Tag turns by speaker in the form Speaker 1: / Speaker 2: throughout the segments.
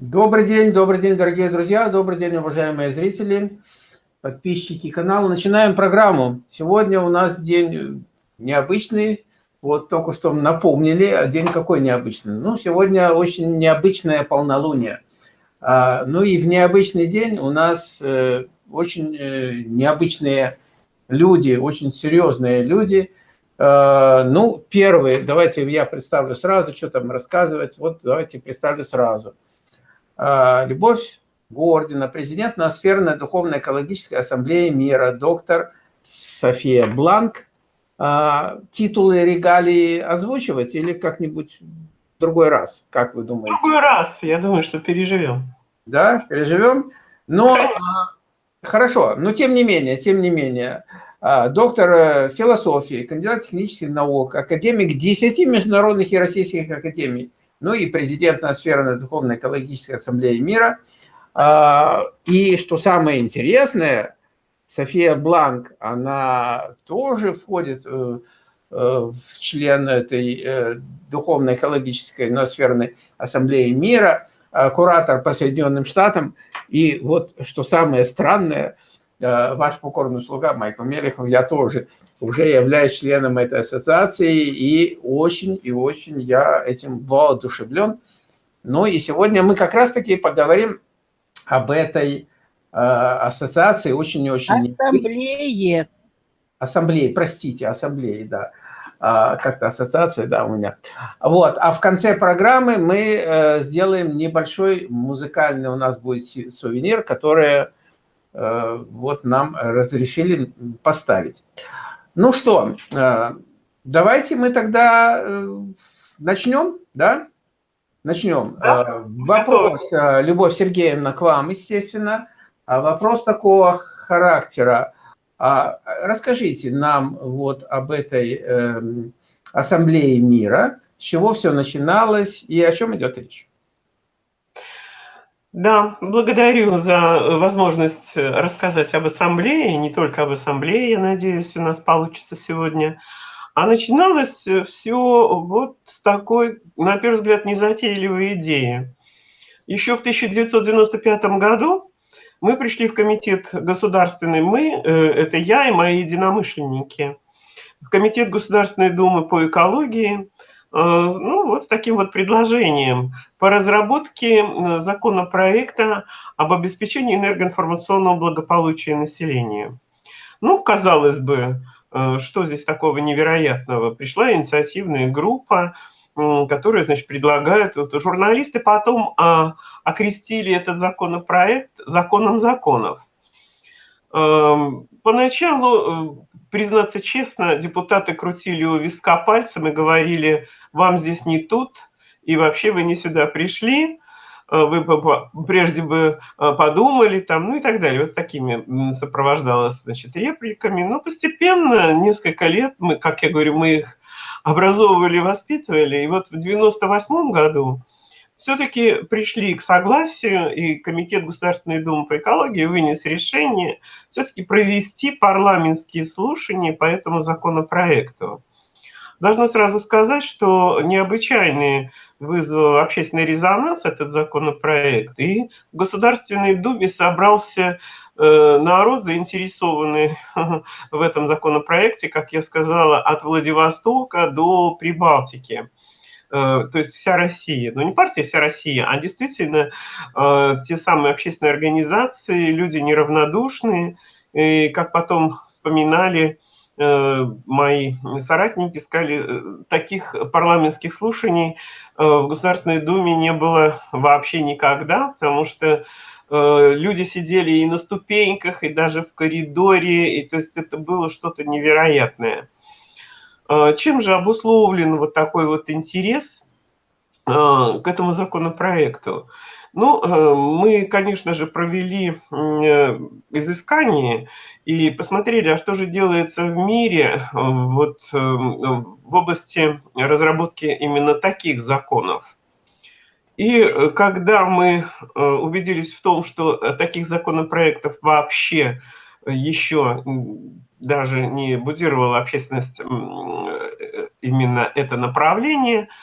Speaker 1: Добрый день, добрый день, дорогие друзья, добрый день, уважаемые зрители, подписчики канала. Начинаем программу. Сегодня у нас день необычный, вот только что напомнили, а день какой необычный? Ну, сегодня очень необычное полнолуние. А, ну и в необычный день у нас э, очень э, необычные люди, очень серьезные люди. Э, ну, первый, давайте я представлю сразу, что там рассказывать. Вот давайте представлю сразу. А, Любовь Гордина, президент Ноосферной Духовной Экологической Ассамблеи Мира, доктор София Бланк. А, титулы регалии озвучивать или как-нибудь в другой раз, как вы думаете?
Speaker 2: В другой раз, я думаю, что переживем.
Speaker 1: Да, переживем. Но а, хорошо, но тем не менее, тем не менее, доктор э, философии, кандидат технических наук, академик 10 международных и российских академий, ну и президент Ноосферной Духовной Экологической Ассамблеи Мира. А, и что самое интересное, София Бланк, она тоже входит э, э, в член этой э, Духовной Экологической Ноосферной Ассамблеи Мира, куратор по Соединенным Штатам. И вот что самое странное, ваш покорный слуга Майкл Мелехов, я тоже уже являюсь членом этой ассоциации, и очень и очень я этим воодушевлен. Ну и сегодня мы как раз-таки поговорим об этой э, ассоциации очень и очень...
Speaker 3: Ассамблее.
Speaker 1: Ассамблее, простите, ассамблее, да. А, Как-то ассоциация, да, у меня. Вот, а в конце программы мы э, сделаем небольшой музыкальный, у нас будет сувенир, который э, вот нам разрешили поставить. Ну что, э, давайте мы тогда э, начнем, да? Начнем. Да? Э, вопрос, Любовь Сергеевна, к вам, естественно. А вопрос такого характера. А расскажите нам вот об этой эм, ассамблее мира, с чего все начиналось и о чем идет речь.
Speaker 2: Да, благодарю за возможность рассказать об ассамблее, не только об ассамблее, я надеюсь, у нас получится сегодня. А начиналось все вот с такой, на первый взгляд, незатейливой идеи. Еще в 1995 году мы пришли в комитет государственный, мы, э, это я и мои единомышленники, в комитет Государственной Думы по экологии – Э, ну, вот с таким вот предложением по разработке законопроекта об обеспечении энергоинформационного благополучия населения. Ну, казалось бы, э, что здесь такого невероятного? Пришла инициативная группа, которая, значит, предлагает, вот, журналисты потом а, окрестили этот законопроект законом законов. Эм, поначалу, э, признаться честно, депутаты крутили у виска пальцем и говорили – вам здесь не тут, и вообще вы не сюда пришли, э, вы прежде бы э, подумали там, ну и так далее. Вот такими сопровождалось, значит, репликами. Но постепенно, несколько лет, мы, как я говорю, мы их образовывали, воспитывали. И вот в 98 году все-таки пришли к согласию, и Комитет Государственной Думы по экологии вынес решение все-таки провести парламентские слушания по этому законопроекту. Должна сразу сказать, что необычайный вызвал общественный резонанс этот законопроект, и в Государственной Думе собрался э, народ, заинтересованный в этом законопроекте, как я сказала, от Владивостока до Прибалтики то есть вся Россия, но не партия вся Россия, а действительно э, те самые общественные организации, люди неравнодушные, и как потом вспоминали, Э, мои соратники сказали, э, таких парламентских слушаний э, в Государственной Думе не было вообще никогда, потому что люди сидели и на ступеньках, и даже в коридоре, и то есть это было что-то невероятное. Чем же обусловлен вот такой вот интерес к этому законопроекту? Ну, э, мы, конечно же, провели э, изыскание и посмотрели, а что же делается в мире э, вот, в области разработки именно таких законов. И когда мы убедились в том, что таких законопроектов вообще еще даже не будировала общественность именно это направление –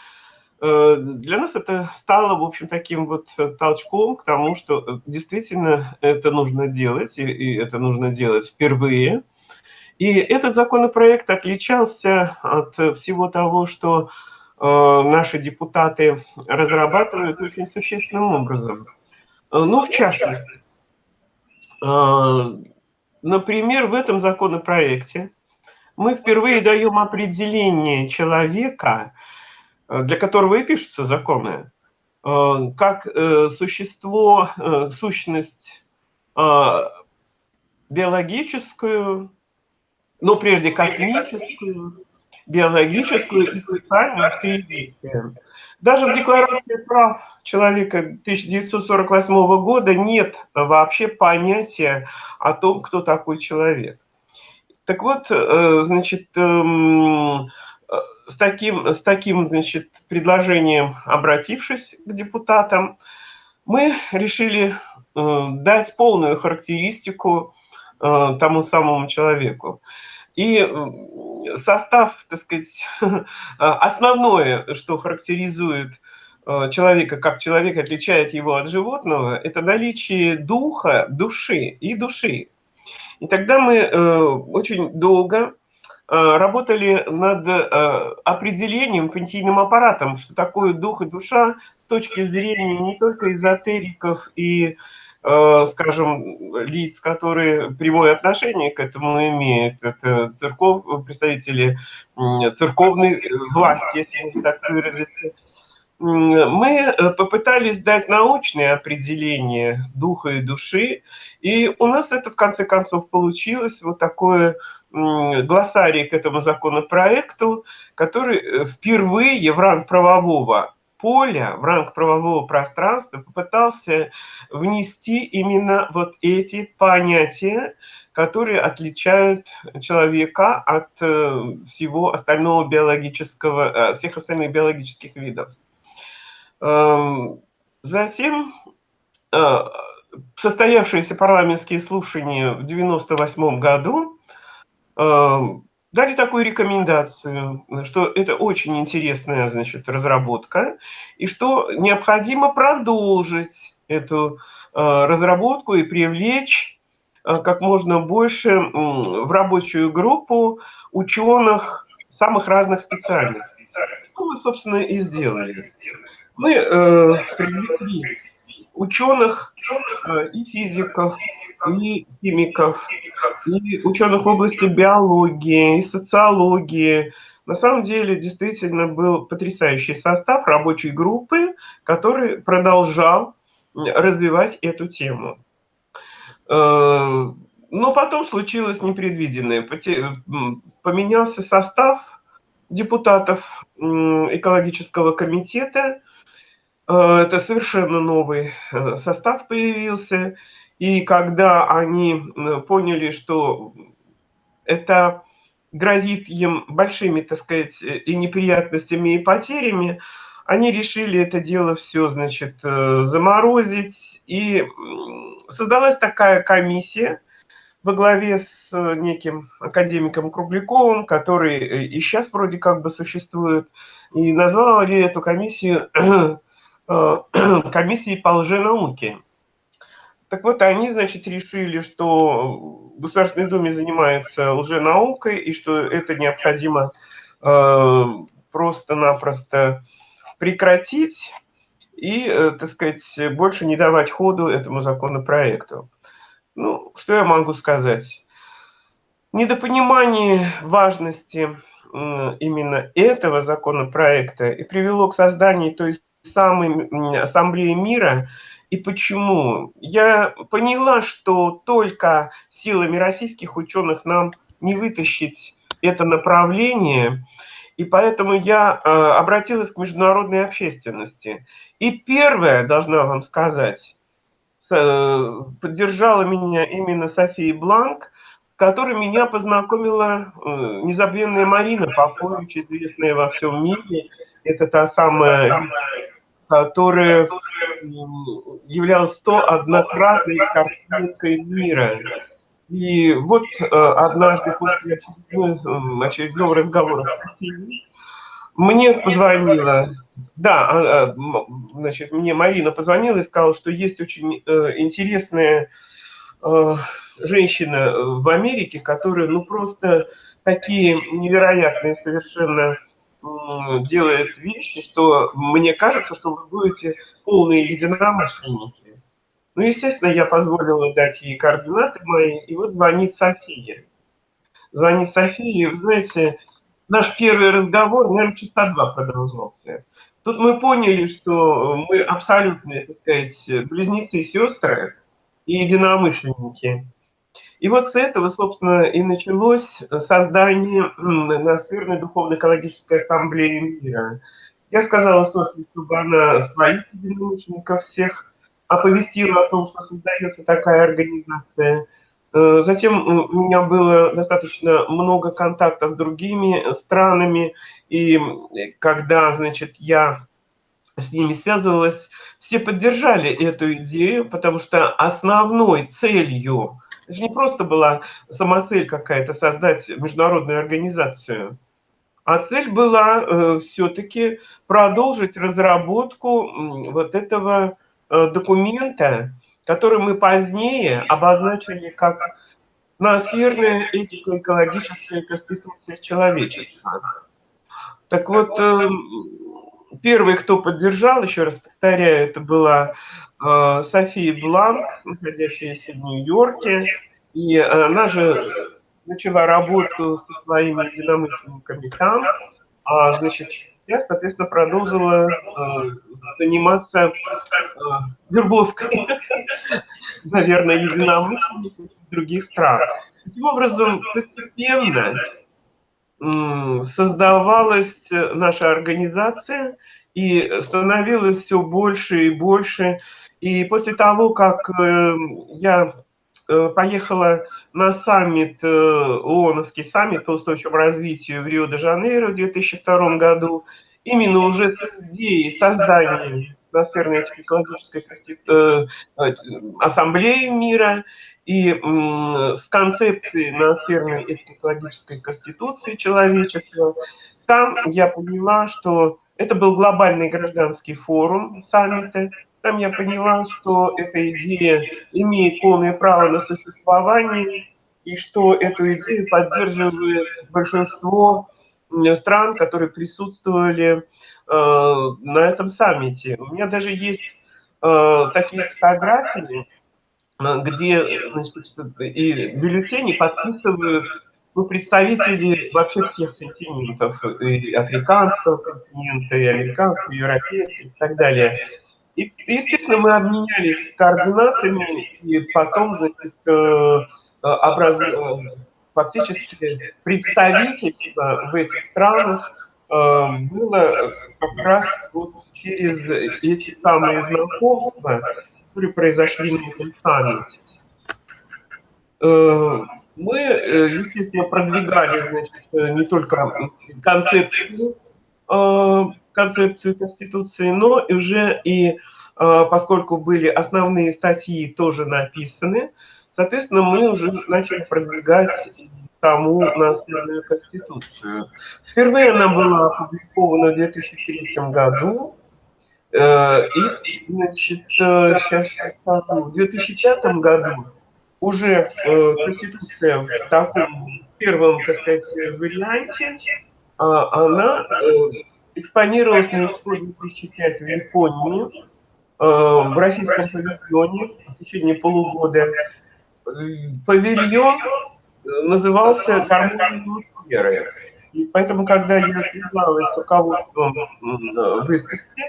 Speaker 2: Э, для нас это стало, в общем, таким вот толчком к тому, что действительно это нужно делать, и это нужно делать впервые. И этот законопроект отличался от всего того, что наши депутаты разрабатывают очень существенным образом. Ну, в частности, например, в этом законопроекте мы впервые даем определение человека, э, для которого и пишутся законы, э, как э, существо, сущность биологическую, но прежде космическую, биологическую и социальную Даже в Декларации прав человека 1948 года нет вообще понятия о том, кто такой человек. Так вот, э, значит, эм, э, с таким, с таким значит, предложением, обратившись к депутатам, мы решили э, дать полную характеристику тому самому человеку. И состав, так сказать, основное, что характеризует человека как человек, отличает его от животного, это наличие духа, души и души. И тогда мы э, очень долго э, работали над э, определением понятийным аппаратом, что такое дух и душа с точки зрения не только эзотериков и скажем, лиц, которые прямое отношение к этому имеют, это церков, представители церковной власти, если так выразиться, мы э, попытались дать научное определение духа и души, и у нас это в конце концов получилось. Вот такое глоссарий к этому законопроекту, который э, впервые в ранг правового поля, в ранг правового пространства попытался внести именно вот эти понятия, которые отличают человека от э, всего остального биологического, всех остальных биологических видов. Эм, затем э, состоявшиеся парламентские слушания в 1998 году эм, дали такую рекомендацию, что это очень интересная значит, разработка, и что необходимо продолжить эту э, разработку и привлечь э, как можно больше в рабочую группу ученых самых разных специальностей. Что мы, собственно, и сделали мы э, привлекли ученых э, и физиков, и химиков, и ученых в области биологии, и социологии. На самом деле действительно был потрясающий состав рабочей группы, который продолжал развивать эту тему. Э, но потом случилось непредвиденное. Поменялся состав депутатов экологического комитета, Э, это совершенно новый э, состав появился. И когда они поняли, что это грозит им большими, так сказать, и неприятностями, и потерями, они решили это дело все, значит, э, заморозить. И создалась такая комиссия во главе с неким академиком Кругляковым, который и сейчас вроде как бы существует, и назвали эту комиссию Э, комиссии по лженауке. Так вот, они, значит, решили, что в Государственной Думе занимается лженаукой, и что это необходимо э, просто-напросто прекратить и, э, так сказать, больше не давать ходу этому законопроекту. Ну, что я могу сказать? Недопонимание важности именно этого законопроекта и привело к созданию той самой Ассамблеи мира. И почему? Я поняла, что только силами российских ученых нам не вытащить это направление, и поэтому я э, обратилась к международной общественности. И первое, должна вам сказать, э, поддержала меня именно София Бланк, с которой меня познакомила э, незабвенная Марина Попович, известная во всем мире. Это та самая которая являлась то однократной картинкой мира. И вот э, однажды после очередного, очередного разговора с Россией Мне позвонила, да, а, а, значит, мне Марина позвонила и сказала, что есть очень э, интересная э, женщина в Америке, которая, ну, просто такие невероятные совершенно делает вещи, что мне кажется, что вы будете полные единомышленники. Ну, естественно, я позволила дать ей координаты мои, и вот звонит София. Звонит София, вы знаете, наш первый разговор, наверное, часа два продолжался. Тут мы поняли, что мы абсолютно, так сказать, близнецы и сестры и единомышленники. И вот с этого, собственно, и началось создание Ноосферной духовно-экологической ассамблеи мира. Я сказала Софье, чтобы она своих единомышленников всех оповестила о том, что создается такая организация. Э, затем у меня было достаточно много контактов с другими странами, и когда, значит, я с ними связывалась, все поддержали эту идею, потому что основной целью, это же не просто была самоцель какая-то создать международную организацию, а цель была э, все-таки продолжить разработку вот этого э, документа, который мы позднее обозначили как ноосферная этико-экологическая конституция человечества. Так вот, э, первый, кто поддержал, еще раз повторяю, это была э, София Бланк, находящаяся в Нью-Йорке, и она же начала работу со своими единомышленниками там, а, значит, я, соответственно, продолжила э, заниматься э, вербовкой, наверное, единомышленников других стран. Таким образом, постепенно создавалась наша организация и становилось все больше и больше. И после того, как э, я э, поехала на саммит, э, ООНовский саммит по устойчивому развитию в Рио-де-Жанейро в 2002 году, именно уже с идеей создания атмосферной экологической ассамблеи мира и с концепцией ноосферной экологической конституции человечества, там я поняла, что это был глобальный гражданский форум саммита, там я поняла, что эта идея имеет полное право на существование, и что эту идею поддерживает большинство стран, которые присутствовали э, на этом саммите. У меня даже есть э, такие фотографии, Э, где значит, и бюллетени подписывают ну, представители вообще всех континентов, и африканского континента, и американского, и европейского, и так далее. И, естественно, мы обменялись координатами, и потом, значит, э, э, образ... фактически представительство в этих странах было как раз вот через эти самые знакомства, которые произошли на этом саммите. Э, мы, э, естественно, продвигали значит, э, не только концепцию, концепцию Конституции, но уже и, поскольку были основные статьи тоже написаны, соответственно, мы уже начали продвигать саму наследную Конституцию. Впервые она была опубликована в 2003 году, Э, и, значит, сейчас э, скажу, в 2005 году уже э, Конституция в таком первом, так сказать, варианте, а, она экспонировалась на Экспо 2005 в Японии, в российском павильоне в течение полугода. Павильон назывался «Гармония атмосферы». И поэтому, когда я связалась с руководством выставки,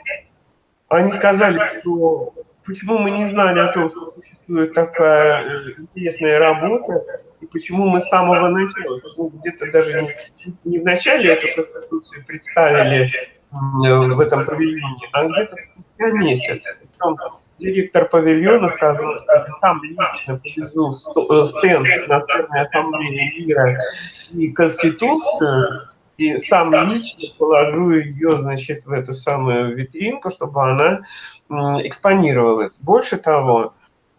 Speaker 2: они сказали, что почему мы не знали о том, что существует такая э, интересная работа, и почему мы с самого начала, где-то даже не, не в начале эту конституцию представили в этом павильоне, а где-то спустя месяц. Причем директор павильона сказал, что сам лично повезу э, стенд на Северной Ассамблее мира и Конституцию, и сам лично положу ее, значит, в эту самую витринку, чтобы она экспонировалась. Больше того,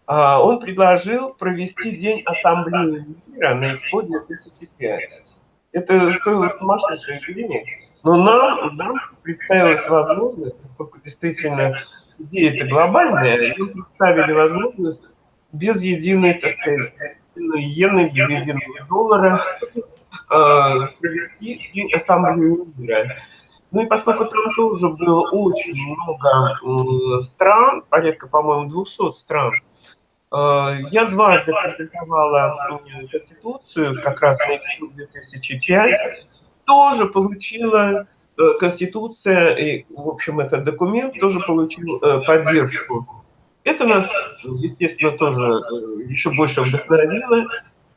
Speaker 2: а, он предложил провести День Ассамблеи мира на Экспо 2005. Это стоило сумасшедших денег. Но нам, нам представилась возможность, поскольку действительно идея это глобальная, мы представили возможность без единой, так сказать, иены, без единого доллара э, провести и ассамблею мира. Ну и поскольку там тоже было очень много стран, порядка, по-моему, 200 стран, э, я дважды презентовала Конституцию, как раз на 2005, тоже получила э, Конституция, и, в общем, этот документ тоже получил э, поддержку. Это нас, естественно, тоже еще больше вдохновило,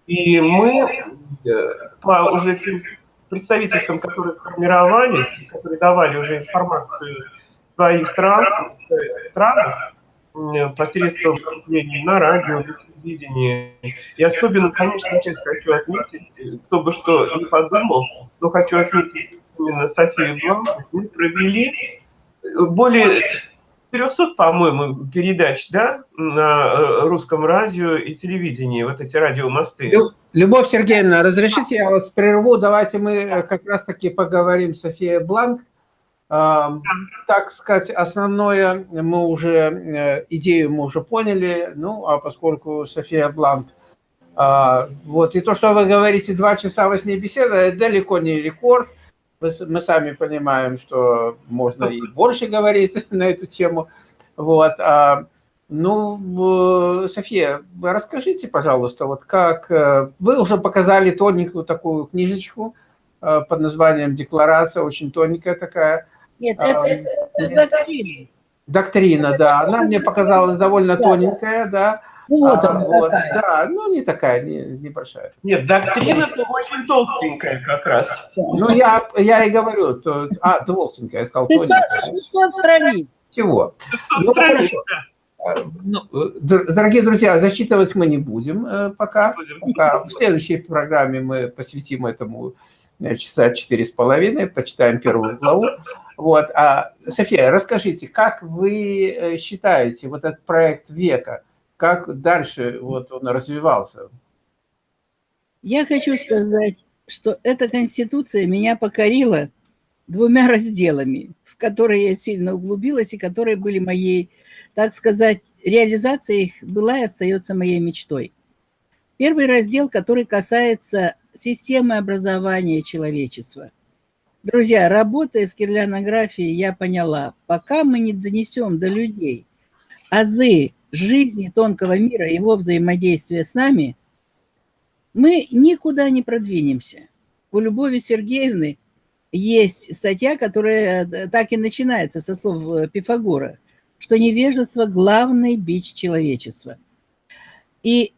Speaker 2: и мы по уже тем представительствам, которые сформировались, которые давали уже информацию своих стран, странах, посредством выступлений на радио, на телевидении. И особенно, конечно, опять хочу отметить, кто бы что не подумал, но хочу отметить именно Софию Бланк, мы провели более 300, по-моему, передач да, на э, русском радио и телевидении, вот эти радиомосты.
Speaker 1: Любовь Сергеевна, разрешите, я вас прерву. Давайте мы э, как раз-таки поговорим с Софией Бланк. Так сказать, основное мы уже, э, идею мы уже поняли, ну, а поскольку София Бланк, вот, и то, что вы говорите, два часа во сне беседа, это далеко не рекорд, мы сами понимаем, что можно и больше говорить на эту тему. Вот. А, ну, София, расскажите, пожалуйста, вот как... Э, вы уже показали тоненькую такую книжечку э, под названием «Декларация», очень тоненькая такая.
Speaker 3: Нет, это, а, это, это доктрина.
Speaker 1: Доктрина, да. Она мне показалась довольно тоненькая, да.
Speaker 3: Вот а, она вот, такая.
Speaker 1: Да, ну не такая, не, небольшая.
Speaker 2: Нет, доктрина-то очень толстенькая как раз.
Speaker 1: Ну я, я и говорю, то, а, толстенькая, я сказал тоненькая.
Speaker 3: 600 страниц.
Speaker 1: Всего. Ну, хорошо. А, ну, дорогие друзья, засчитывать мы не будем э, пока. пока. В следующей программе мы посвятим этому э, часа четыре с половиной, почитаем первую главу. Вот. А, София, расскажите, как вы э, считаете вот этот проект века, как дальше вот он развивался?
Speaker 3: Я хочу сказать, что эта конституция меня покорила двумя разделами, в которые я сильно углубилась и которые были моей, так сказать, реализация их была и остается моей мечтой. Первый раздел, который касается системы образования человечества. Друзья, работая с кирлянографией, я поняла, пока мы не донесем до людей азы жизни тонкого мира, его взаимодействия с нами, мы никуда не продвинемся. У Любови Сергеевны есть статья, которая э, так и начинается со слов э, Пифагора, что невежество – главный бич человечества. И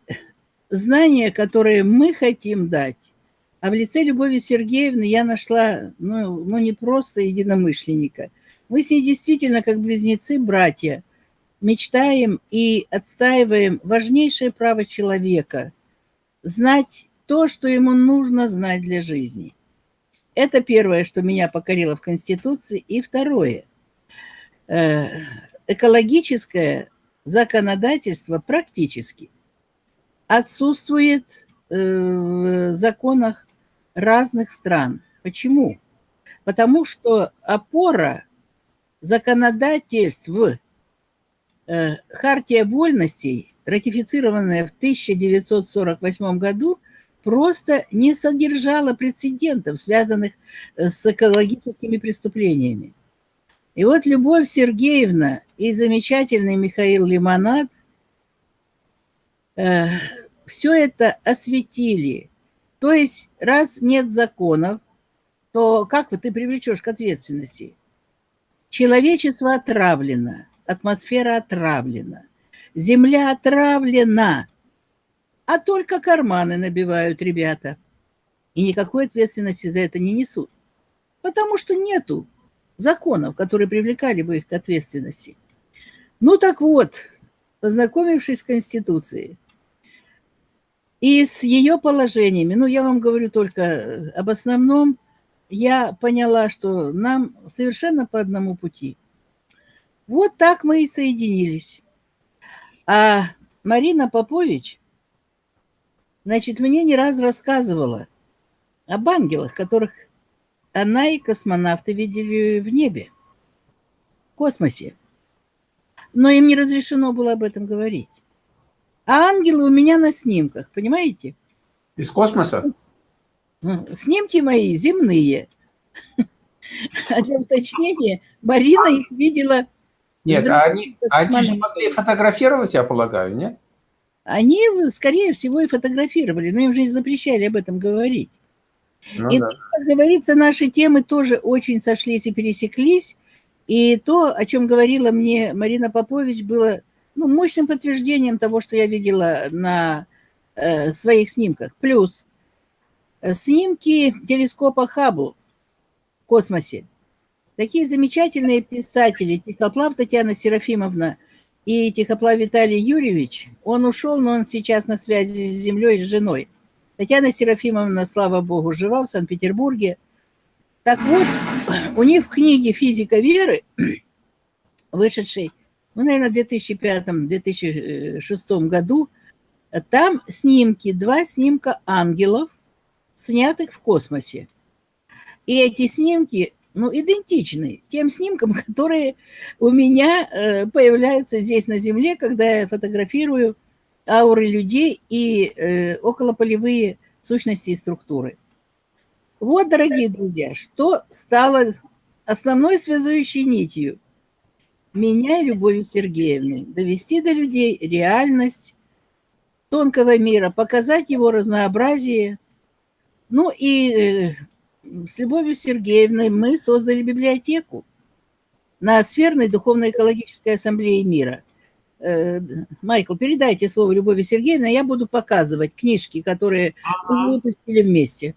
Speaker 3: знания, которые мы хотим дать, а в лице Любови Сергеевны я нашла, ну, ну не просто единомышленника, мы с ней действительно как близнецы-братья – мечтаем и отстаиваем важнейшее право человека – знать то, что ему нужно знать для жизни. Это первое, что меня покорило в Конституции. И второе э, – экологическое законодательство практически отсутствует э, в законах разных стран. Почему? Потому что опора законодательств Хартия вольностей, ратифицированная в 1948 году, просто не содержала прецедентов, связанных э, с экологическими преступлениями. И вот Любовь Сергеевна и замечательный Михаил Лимонад э, все это осветили. То есть, раз нет законов, то как ты привлечешь к ответственности? Человечество отравлено – атмосфера отравлена, земля отравлена, а только карманы набивают ребята. И никакой ответственности за это не несут, потому что нету законов, которые привлекали бы их к ответственности. Ну так вот, познакомившись с Конституцией и с ее положениями, ну я вам говорю только об основном, я поняла, что нам совершенно по одному пути – вот так мы и соединились. А Марина Попович, значит, мне не раз рассказывала об ангелах, которых она и космонавты видели в небе, в космосе. Но им не разрешено было об этом говорить. А ангелы у меня на снимках, понимаете?
Speaker 1: Из космоса?
Speaker 3: Снимки мои земные. А для уточнения, Марина их видела...
Speaker 1: Нет, а они, они же могли фотографировать, я полагаю, нет?
Speaker 3: Они, скорее всего, и фотографировали, но им же не запрещали об этом говорить. Ну, и, да. как говорится, наши темы тоже очень сошлись и пересеклись. И то, о чем говорила мне Марина Попович, было ну, мощным подтверждением того, что я видела на э, своих снимках. Плюс э, снимки телескопа Хаббл в космосе. Такие замечательные писатели, Тихоплав Татьяна Серафимовна и Тихоплав Виталий Юрьевич, он ушел, но он сейчас на связи с Землей, с женой. Татьяна Серафимовна, слава богу, жива в Санкт-Петербурге. Так вот, у них в книге «Физика веры», вышедшей, ну, наверное, в 2005-2006 году, там снимки, два снимка ангелов, снятых в космосе. И эти снимки ну, идентичны тем снимкам, которые у меня э, появляются здесь на Земле, когда я фотографирую ауры людей и э, околополевые сущности и структуры. Вот, дорогие друзья, что стало основной связующей нитью меня и Любовью Сергеевны. Довести до людей реальность тонкого мира, показать его разнообразие. Ну и э, с Любовью Сергеевной мы создали библиотеку на Сферной Духовно-экологической ассамблее мира. Э, Майкл, передайте слово Любови Сергеевне, я буду показывать книжки, которые мы выпустили вместе.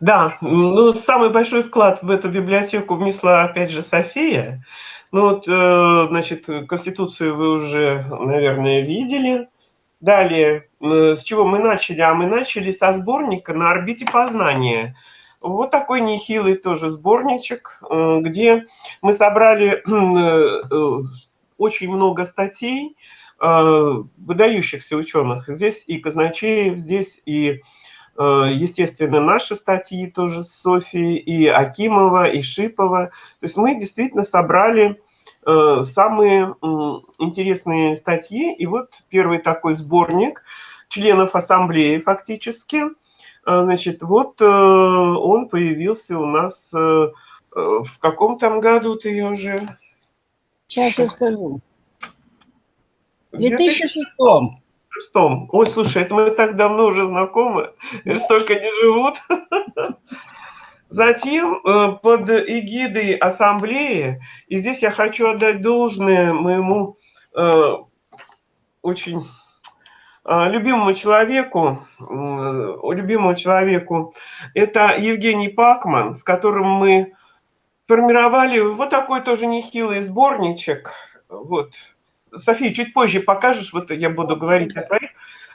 Speaker 2: Да, ну, самый большой вклад в эту библиотеку внесла, опять же, София. Ну, вот, э, значит, Конституцию вы уже, наверное, видели. Далее, с чего мы начали? А мы начали со сборника «На орбите познания». Вот такой нехилый тоже сборничек, э, где мы собрали э, э, очень много статей выдающихся ученых. Здесь и Казначеев, здесь и, естественно, наши статьи тоже с Софией, и Акимова, и Шипова. То есть мы действительно собрали самые интересные статьи. И вот первый такой сборник членов ассамблеи фактически – значит, вот э, он появился у нас э, э, в каком там году ты я уже...
Speaker 3: Сейчас я скажу.
Speaker 2: В 2006. Ой, слушай, это мы так давно уже знакомы, столько не живут. Затем под эгидой ассамблеи, и здесь я хочу отдать должное моему очень а, любимому человеку, любимому человеку, это Евгений Пакман, с которым мы формировали вот такой тоже нехилый сборничек. Вот. София, чуть позже покажешь, вот я буду говорить о твоих.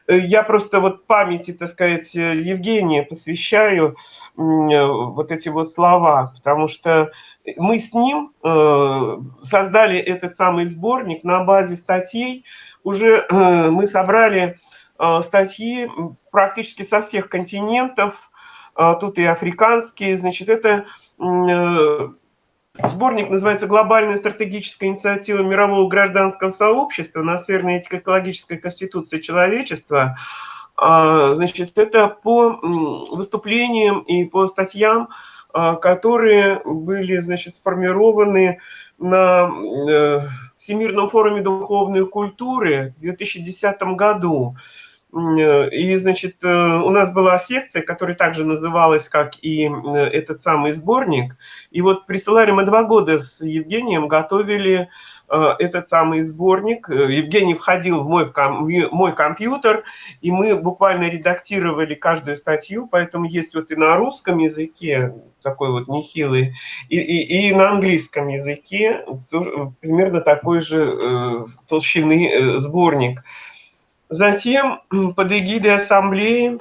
Speaker 2: Я просто вот памяти, так сказать, Евгения посвящаю вот эти вот слова, потому что мы с ним э, создали этот самый сборник на базе статей. Уже э, мы собрали Э, статьи практически со всех континентов, э, тут и африканские, значит, это Сборник называется «Глобальная стратегическая инициатива мирового гражданского сообщества на сферной этико-экологической конституции человечества». Значит, это по выступлениям и по статьям, которые были, значит, сформированы на Всемирном форуме духовной культуры в 2010 году. Э, и, значит, э, у нас была секция, которая также называлась, как и э, этот самый сборник. И вот присылали мы два года с Евгением, готовили этот самый сборник. Евгений входил в мой, в мой компьютер, и мы буквально редактировали каждую статью, поэтому есть вот и на русском языке такой вот нехилый, и, и, и на английском языке тоже примерно такой же э, толщины э, сборник. Затем под эгидой ассамблеи,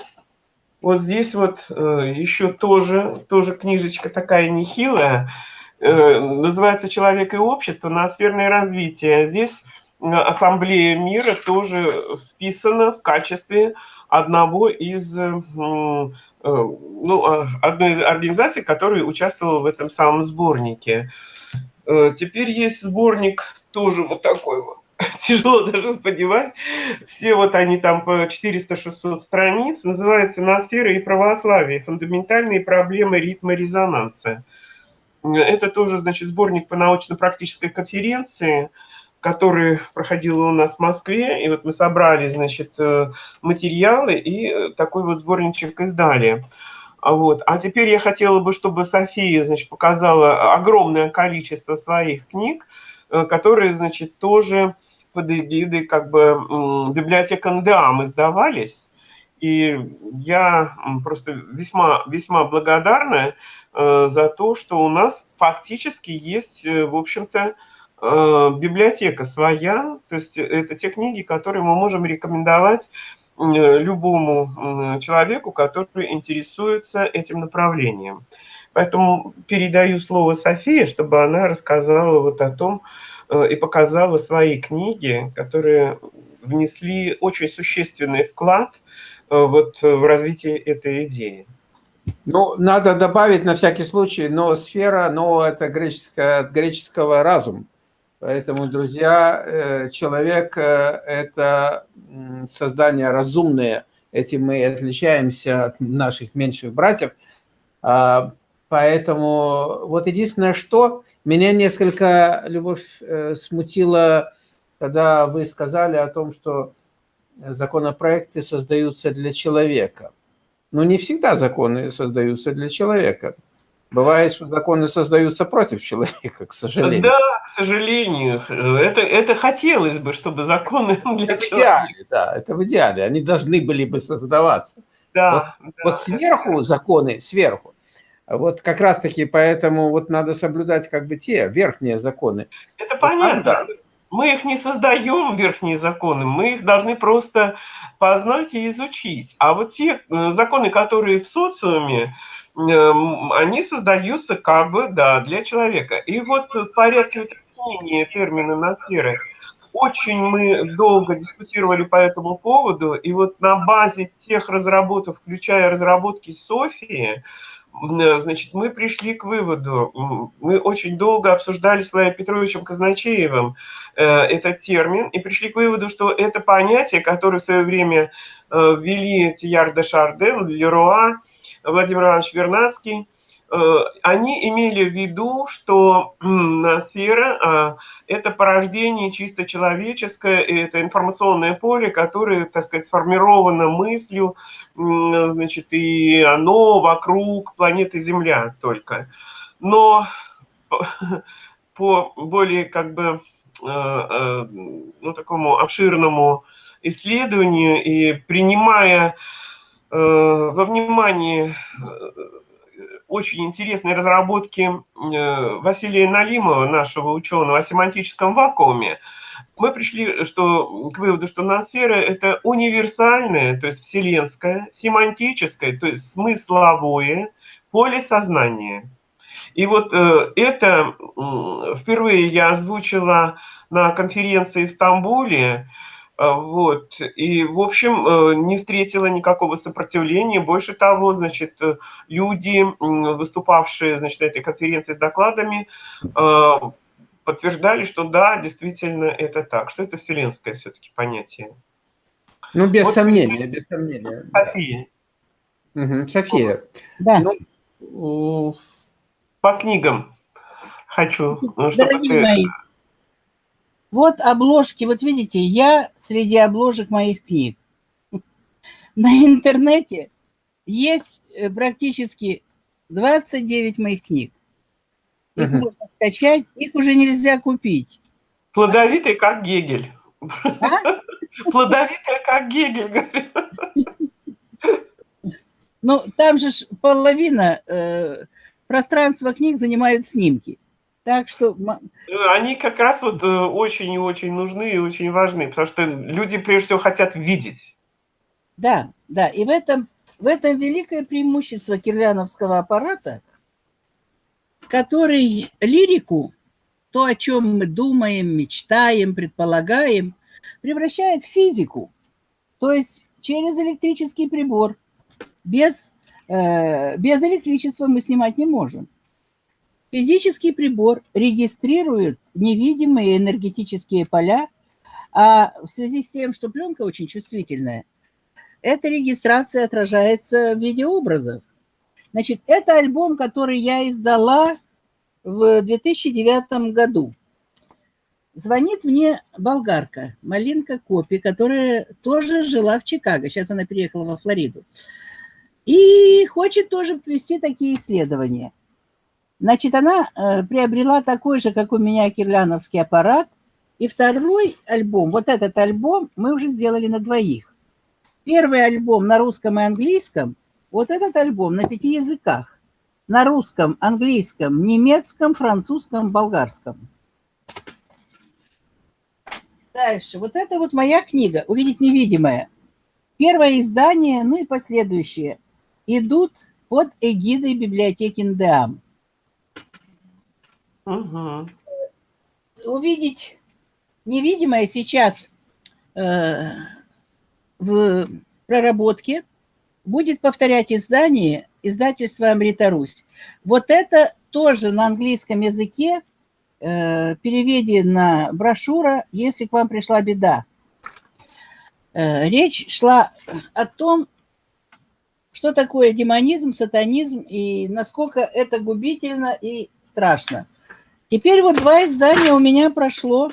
Speaker 2: вот здесь вот э, еще тоже, тоже книжечка такая нехилая, э, называется «Человек и общество. Ноосферное развитие». Здесь э, ассамблея мира тоже вписана в качестве одного из, ну, одной из организаций, которая участвовала в этом самом сборнике. Теперь есть сборник тоже вот такой вот тяжело даже сподевать. Все вот они там по 400-600 страниц. Называется «Ноосфера и православие. Фундаментальные проблемы ритма резонанса». Это тоже, значит, сборник по научно-практической конференции, который проходил у нас в Москве. И вот мы собрали, значит, э, материалы и такой вот сборничек издали. Вот. А теперь я хотела бы, чтобы София, значит, показала огромное количество своих книг, э, которые, значит, тоже под эгидой как бы библиотека НДАМ издавались. И я просто весьма, весьма благодарна э, за то, что у нас фактически есть, э, в общем-то, э, библиотека своя. То есть это те книги, которые мы можем рекомендовать любому человеку, который интересуется этим направлением. Поэтому передаю слово Софии, чтобы она рассказала вот о том, Э, и показала свои книги, которые внесли очень существенный вклад э, вот в развитие этой идеи.
Speaker 1: Ну, надо добавить на всякий случай, но сфера, но это греческое, от греческого разум. Поэтому, друзья, э, человек – это создание разумное. Этим мы отличаемся от наших меньших братьев. А, поэтому вот единственное, что меня несколько, Любовь, э, смутило, когда вы сказали о том, что законопроекты создаются для человека. Но не всегда законы создаются для человека. Бывает, что законы создаются против человека, к сожалению.
Speaker 2: Да, к сожалению. Это, это хотелось бы, чтобы законы
Speaker 1: для это человека. В идеале, да, это в идеале. Они должны были бы создаваться. Да, вот, да, вот сверху законы, сверху, вот как раз-таки поэтому вот надо соблюдать как бы те верхние законы.
Speaker 2: Это понятно. Да. Мы их не создаем, верхние законы, мы их должны просто познать и изучить. А вот те э, законы, которые в социуме, эм, они создаются как бы, да, для человека. И вот в порядке уточнения термина «ноосферы» очень мы долго дискутировали по этому поводу, и вот на базе тех разработок, включая разработки Софии, Э, значит, мы пришли к выводу, мы очень долго обсуждали с Лаей Петровичем Казначеевым э, этот термин и пришли к выводу, что это понятие, которое в свое время э, ввели Тияр де Шарден, Леруа, Владимир Иванович Вернадский, они имели в виду, что сфера а, – это порождение чисто человеческое, это информационное поле, которое, так сказать, сформировано мыслью, значит, и оно вокруг планеты Земля только. Но по более как бы э, э, ну, такому обширному исследованию и принимая во внимание очень интересные разработки э, Василия Налимова, нашего ученого, о семантическом вакууме, мы пришли что, к выводу, что ноосфера – это универсальное, то есть вселенское, семантическое, то есть смысловое поле сознания. И вот э, это впервые я озвучила на конференции в Стамбуле, вот. И, в общем, э, не встретила никакого сопротивления. Больше того, значит, э, люди, выступавшие, значит, на этой конференции с докладами, а, подтверждали, что да, действительно это так, что это вселенское все-таки понятие.
Speaker 1: Ну, без вот, сомнения, без сомнения.
Speaker 2: София.
Speaker 1: Угу, София.
Speaker 3: Да.
Speaker 2: Ну, по книгам хочу.
Speaker 3: Дорогие чтобы... мои, вот обложки, вот видите, я среди обложек моих книг. На интернете есть э, практически 29 моих книг. Их угу. можно скачать, их уже нельзя купить.
Speaker 2: Плодовитый, как Гегель. А? Плодовитый, как Гегель,
Speaker 3: Ну, там же половина э, пространства книг занимают снимки. Так что...
Speaker 2: Они как раз вот э, очень и очень нужны и очень важны, потому что люди прежде всего хотят видеть.
Speaker 3: Да, да, и в этом, в этом великое преимущество кирляновского аппарата, который лирику, то, о чем мы думаем, мечтаем, предполагаем, превращает в физику. То есть через электрический прибор. Без, э, без электричества мы снимать не можем. Физический прибор регистрирует невидимые энергетические поля, а в связи с тем, что пленка очень чувствительная, эта регистрация отражается в виде образов. Значит, это альбом, который я издала в 2009 году. Звонит мне болгарка, Малинка Копи, которая тоже жила в Чикаго. Сейчас она переехала во Флориду. И хочет тоже провести такие исследования. Значит, она э, приобрела такой же, как у меня, кирляновский аппарат. И второй альбом, вот этот альбом мы уже сделали на двоих. Первый альбом на русском и английском, вот этот альбом на пяти языках. На русском, английском, немецком, французском, болгарском. Дальше. Вот это вот моя книга «Увидеть невидимое». Первое издание, ну и последующие, идут под эгидой библиотеки НДАМ. Угу. Увидеть невидимое сейчас э, в проработке будет повторять издание издательства «Амрита Русь». Вот это тоже на английском языке э, переведена брошюра «Если к вам пришла беда». Э, речь шла о том, что такое демонизм, сатанизм и насколько это губительно и страшно. Теперь вот два издания у меня прошло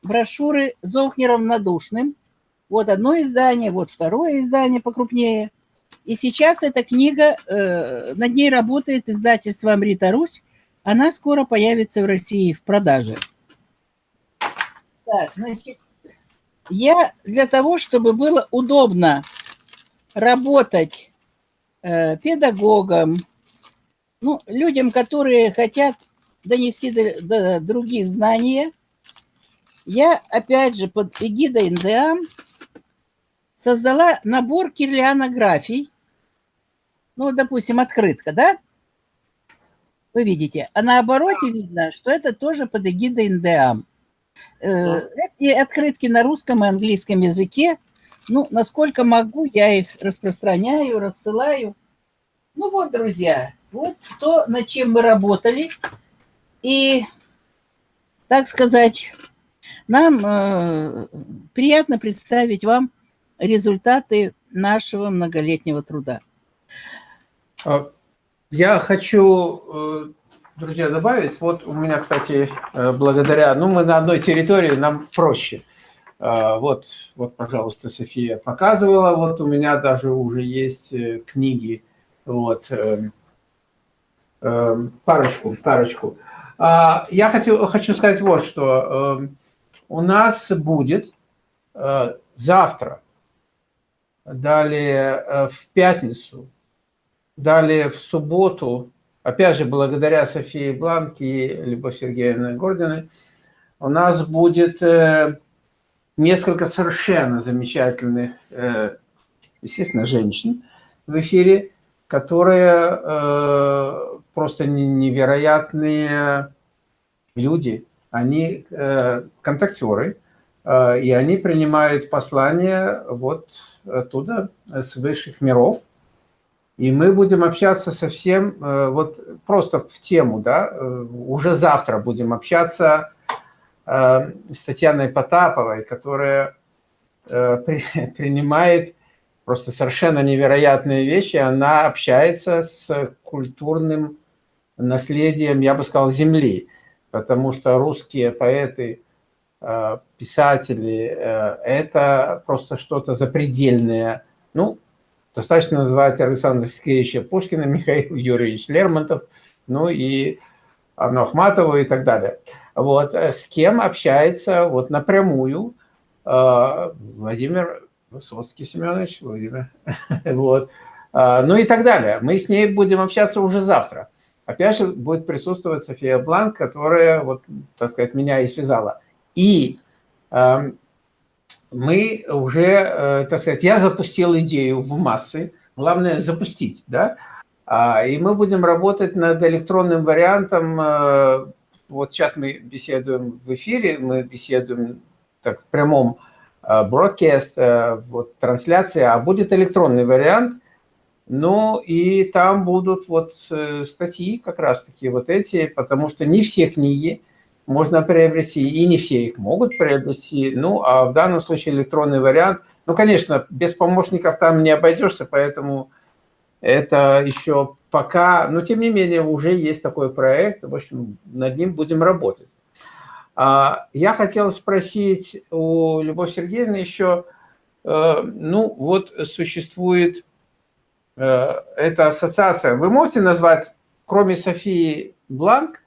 Speaker 3: брошюры Зохнером Надушным. Вот одно издание, вот второе издание покрупнее. И сейчас эта книга, э, над ней работает издательство «Амрита Русь», она скоро появится в России в продаже. Так, значит, я для того, чтобы было удобно работать э, педагогам, ну, людям, которые хотят донести до, до других знания, я опять же под эгидой НДА создала набор кирлианографий. Ну, допустим, открытка, да? Вы видите. А на обороте видно, что это тоже под эгидой НДА. Э, эти открытки на русском и английском языке, ну, насколько могу, я их распространяю, рассылаю. Ну вот, друзья, вот то, над чем мы работали. И, так сказать, нам э, приятно представить вам результаты нашего многолетнего труда.
Speaker 1: А, я хочу, э, друзья, добавить, вот у меня, кстати, э, благодаря, ну, мы на одной территории, нам проще. А, вот, вот, пожалуйста, София показывала, вот у меня даже уже есть э, книги, вот, парочку, парочку. А, я хочу, хочу сказать вот что. У нас будет завтра, далее в пятницу, Далее в субботу, опять же, благодаря Софии Бланке и Любовь Сергеевне Гординой, у нас будет э, несколько совершенно замечательных, э, естественно, женщин в эфире, которые э, просто невероятные люди. Они контактеры, и они принимают послания вот оттуда, с высших миров, и мы будем общаться совсем, э, вот просто в тему, да, э, уже завтра будем общаться э, с Татьяной Потаповой, которая принимает просто совершенно невероятные вещи. Она общается с культурным наследием, я бы сказал, земли, потому что русские поэты, писатели – это просто что-то запредельное. Ну, Достаточно называть Александра Сергеевича Пушкина, Михаил Юрьевич Лермонтов, ну и Анну Ахматову и так далее. Вот, э, с кем общается вот напрямую э, Владимир Высоцкий Семенович, Владимир, вот, э, ну и так далее. Мы с ней будем общаться уже завтра. Опять же, будет присутствовать София Бланк, которая, вот, так сказать, меня и связала. И эм, мы уже, э, так сказать, я запустил идею в массы, главное запустить, да, а, и мы будем работать над электронным вариантом, э, вот сейчас мы беседуем в эфире, мы беседуем так, в прямом э, broadcast, вот, трансляция, а будет электронный вариант. Ну, и там будут вот статьи как раз-таки вот эти, потому что не все книги можно приобрести, и не все их могут приобрести. Ну, а в данном случае электронный вариант. Ну, конечно, без помощников там не обойдешься, поэтому это еще пока, но тем не менее уже есть такой проект, в общем, над ним будем работать. А, я хотел спросить у Любовь Сергеевны еще, э, ну вот существует э, эта ассоциация. Вы можете назвать, кроме Софии Бланк,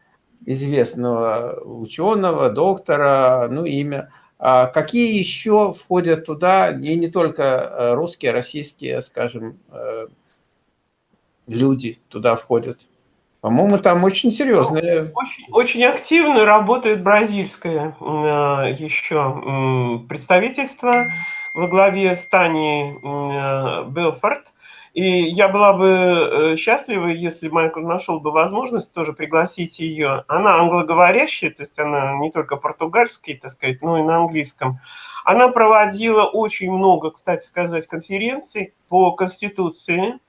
Speaker 1: известного ученого, доктора, ну имя, а какие еще входят туда, и не только э, русские, российские, скажем, люди туда входят. По-моему, там очень серьезные.
Speaker 2: Очень, очень активно работает бразильское э, еще представительство во главе с Таней э, Белфорд. И я была бы э, счастлива, если Майкл нашел бы возможность тоже пригласить ее. Она англоговорящая, то есть она не только португальский, так сказать, но и на английском. Она проводила очень много, кстати сказать, конференций по Конституции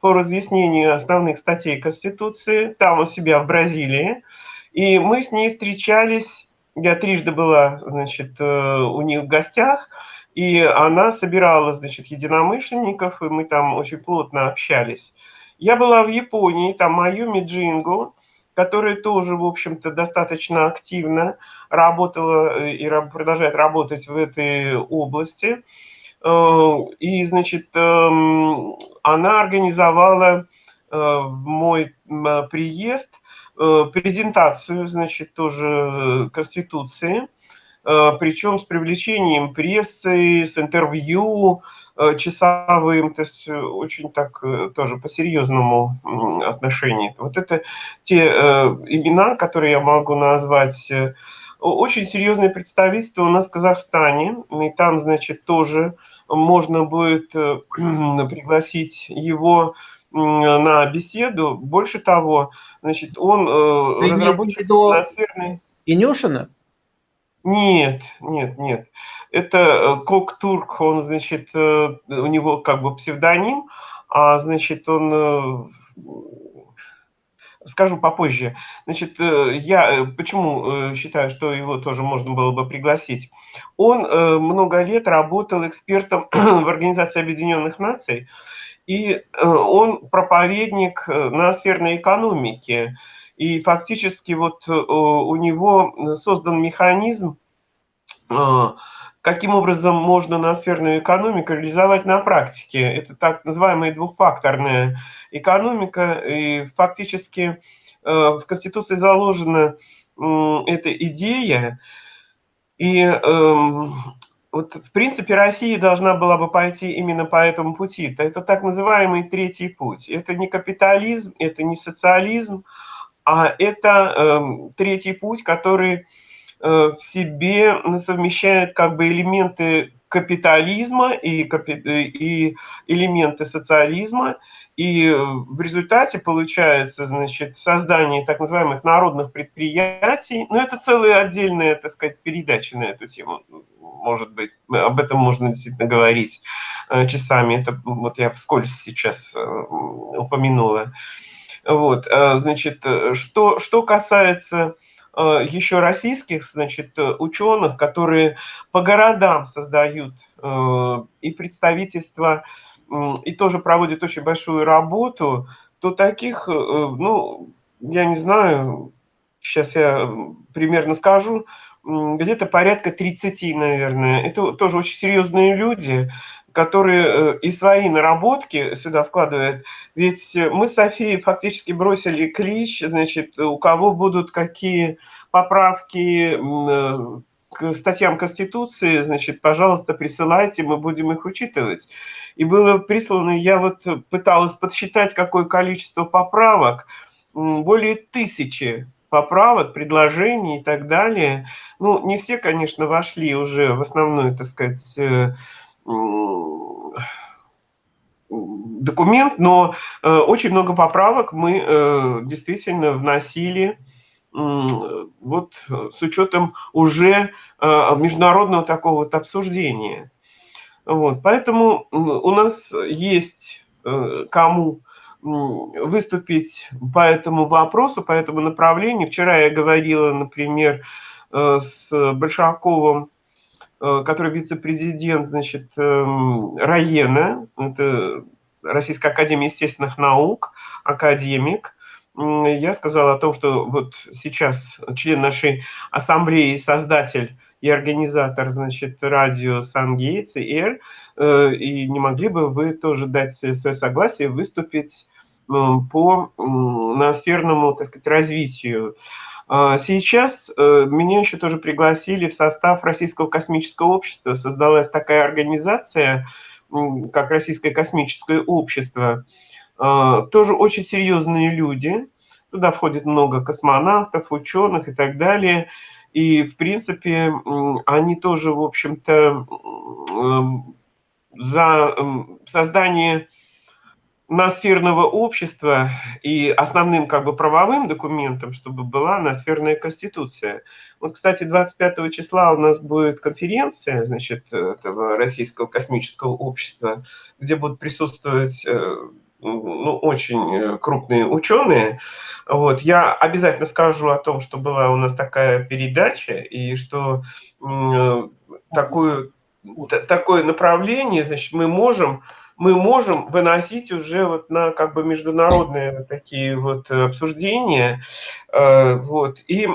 Speaker 2: по разъяснению основных статей Конституции, там у себя в Бразилии. И мы с ней встречались, я трижды была, значит, э, у них в гостях, и она собирала, значит, единомышленников, и мы там очень плотно общались. Я была в Японии, там Майюми Джингу, которая тоже, в общем-то, достаточно активно работала э, и продолжает работать в этой области. Э, и, значит, эм, она организовала э, мой приезд презентацию, значит, тоже Конституции, причем с привлечением прессы, с интервью часовым, то есть очень так тоже по-серьезному отношению. Вот это те имена, которые я могу назвать. Очень серьезное представительство у нас в Казахстане, и там, значит, тоже можно будет э, пригласить его на беседу. Больше того, значит, он э,
Speaker 1: разработчик. Инюшина?
Speaker 2: Нет, нет, нет. Это э, Кок Турк, он, значит, у него как бы псевдоним, а, значит, он скажу попозже. Значит, э, я э, почему э, считаю, что его тоже можно было бы пригласить? Он много лет работал экспертом в Организации Объединенных Наций, и он проповедник ноосферной экономики. И фактически вот у него создан механизм, каким образом можно ноосферную экономику реализовать на практике. Это так называемая двухфакторная экономика, и фактически э, в Конституции заложена эта идея, и эм, вот, в принципе, Россия должна была бы пойти именно по этому пути. Это так называемый третий путь. Это не капитализм, это не социализм, а это э, третий путь, который Э, в себе совмещает как бы элементы капитализма и, и элементы социализма, и в результате получается, значит, создание так называемых народных предприятий. Но ну, это целая отдельная, так сказать, передача на эту тему. Может быть, об этом можно действительно говорить э, часами. Это вот я вскользь сейчас э, упомянула. Вот, значит, что, что касается Э, еще российских, значит, э, ученых, которые по городам создают э, и представительства, и тоже проводят очень большую работу, то таких, ну, я не знаю, сейчас я примерно скажу, где-то порядка 30, наверное. Это тоже очень серьезные люди, которые и свои наработки сюда вкладывают. Ведь мы с Софией фактически бросили клич, значит, у кого будут какие поправки э, к статьям Конституции, значит, пожалуйста, присылайте, мы будем их учитывать. И было прислано, я вот пыталась подсчитать, какое количество поправок, более тысячи поправок, предложений и так далее. Ну, не все, конечно, вошли уже в основную, так сказать, э, документ, но э, очень много поправок мы действительно вносили вот с учетом уже международного такого вот обсуждения. Вот, поэтому у нас есть кому выступить по этому вопросу, по этому направлению. Вчера я говорила, например, с Большаковым, который вице-президент, значит, эм, Раена, это Российской Академии Естественных Наук, академик, я сказал о том, что вот сейчас член нашей ассамблеи, создатель и организатор, значит, радио Сан-Гейтс и Эр, э, и не могли бы вы тоже дать свое согласие выступить по ноосферному, так сказать, развитию. А сейчас э, меня еще тоже пригласили в состав Российского космического общества. Создалась такая организация, как Российское космическое общество, а, тоже очень серьезные люди. Туда входит много космонавтов, ученых и так далее. И, в принципе, они тоже, в общем-то, за создание ноосферного общества и основным как бы правовым документом, чтобы была ноосферная конституция. Вот, кстати, 25 числа у нас будет конференция, значит, этого Российского космического общества, где будут присутствовать э, ну, очень крупные ученые. Вот. Я обязательно скажу о том, что была у нас такая передача, и что э, такое, такое направление, значит, мы можем мы можем выносить уже вот на как бы международные такие вот обсуждения. Э, вот. И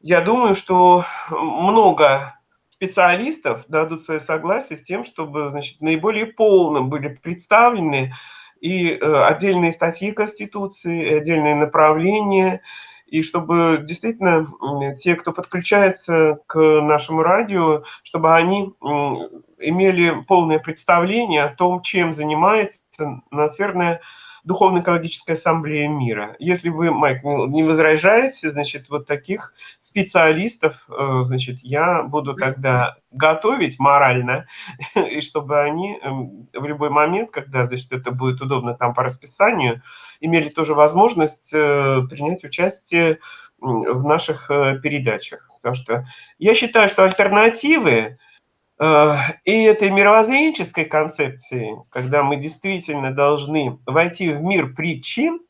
Speaker 2: я думаю, что много специалистов дадут свое согласие с тем, чтобы значит, наиболее полно были представлены и э, отдельные статьи Конституции, и отдельные направления, и чтобы действительно те, кто подключается к нашему радио, чтобы они имели полное представление о том, чем занимается ноосферная Духовно-экологическая ассамблея мира. Если вы, Майк, не возражаете, значит, вот таких специалистов, э, значит, я буду тогда готовить морально, и чтобы они эм, в любой момент, когда, значит, это будет удобно там по расписанию, имели тоже возможность э, принять участие в наших э, передачах. Потому что я считаю, что альтернативы и этой мировоззренческой концепции, когда мы действительно должны войти в мир причин,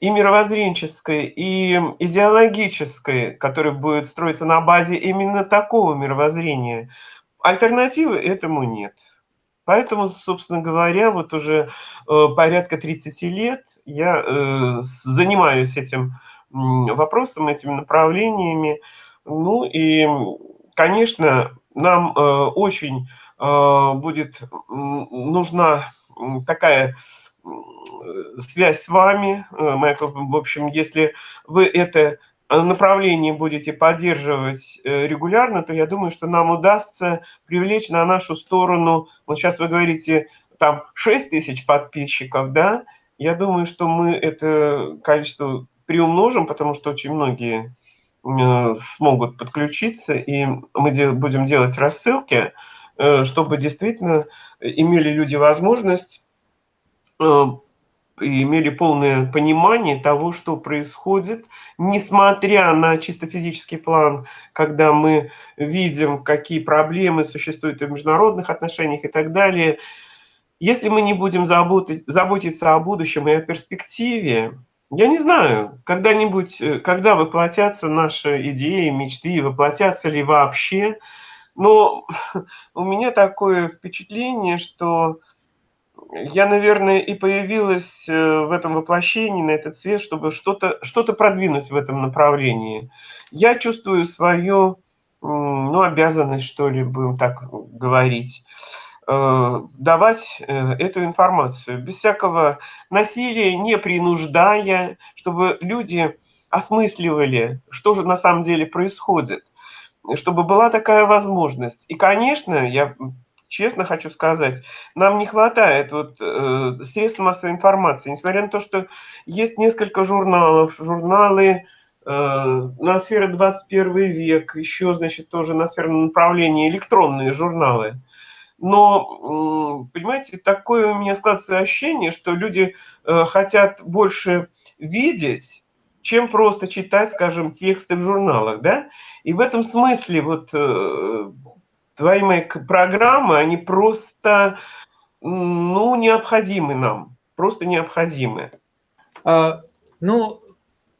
Speaker 2: и мировоззренческой, и идеологической, которая будет строиться на базе именно такого мировоззрения, альтернативы этому нет. Поэтому, собственно говоря, вот уже э, порядка 30 лет я э, занимаюсь этим вопросом, этими направлениями. Ну и, конечно, нам э, очень э, будет нужна такая связь с вами, э, в общем, если вы это направление будете поддерживать регулярно, то я думаю, что нам удастся привлечь на нашу сторону, вот сейчас вы говорите, там 6 тысяч подписчиков, да, я думаю, что мы это количество приумножим, потому что очень многие смогут подключиться, и мы будем делать рассылки, э, чтобы действительно имели люди возможность э, и имели полное понимание того, что происходит, несмотря на чисто физический план, когда мы видим, какие проблемы существуют в международных отношениях и так далее. Если мы не будем заботиться о будущем и о перспективе, я не знаю, когда-нибудь, э, когда воплотятся наши идеи, мечты, воплотятся ли вообще. Но у меня такое впечатление, что я, наверное, и появилась э, в этом воплощении, на этот свет, чтобы что-то что, -то, продвинуть в этом направлении. Я чувствую свою ну, обязанность, что ли, будем так говорить. Э, давать э, эту информацию. Без всякого насилия, не принуждая, чтобы люди осмысливали, что же на самом деле происходит, чтобы была такая возможность. И, конечно, я честно хочу сказать, нам не хватает вот, э, средств массовой информации, несмотря на то, что есть несколько журналов, журналы э, на сфере 21 век, еще, значит, тоже на сферном направлении электронные журналы – но, понимаете, такое у меня складывается ощущение, что люди э, хотят больше видеть, чем просто читать, скажем, тексты в журналах, да? И в этом смысле вот э, твои мои программы, они просто, ну, необходимы нам, просто необходимы.
Speaker 1: А, ну,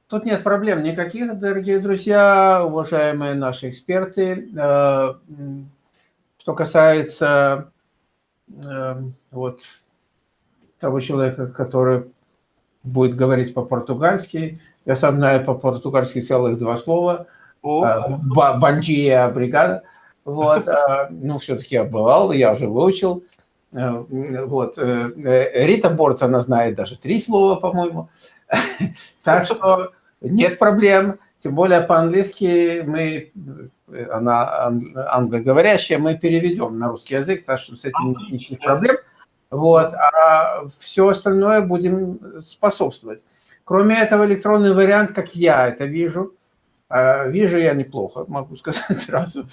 Speaker 1: тут нет проблем никаких, дорогие друзья, уважаемые наши эксперты. Что касается а, вот того человека, который будет говорить по-португальски, я сам знаю по-португальски целых два слова. Банджия бригада. Вот, ну, все-таки я бывал, я уже выучил. Э, вот. Э, э, Рита Борц, она знает даже три слова, по-моему. Так что нет проблем. Тем более по-английски мы, она англоговорящая, мы переведем на русский язык, так что с этим нет никаких проблем. Вот. А все остальное будем способствовать. Кроме этого, электронный вариант, как я это вижу, вижу я неплохо, могу сказать сразу.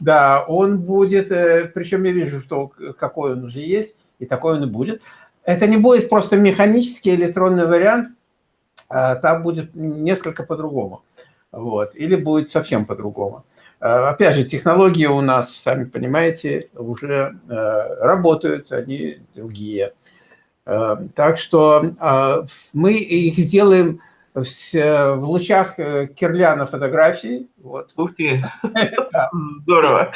Speaker 1: Да, он будет, э, причем я вижу, что какой он уже есть, и такой он и будет. Это не будет просто механический электронный вариант, а там будет несколько по-другому. Вот. Или будет совсем по-другому. А, опять же, технологии у нас, сами понимаете, уже э, работают, они другие. Э, так что мы их сделаем в, лучах э, Кирляна фотографии. Вот.
Speaker 2: Ух ты, здорово.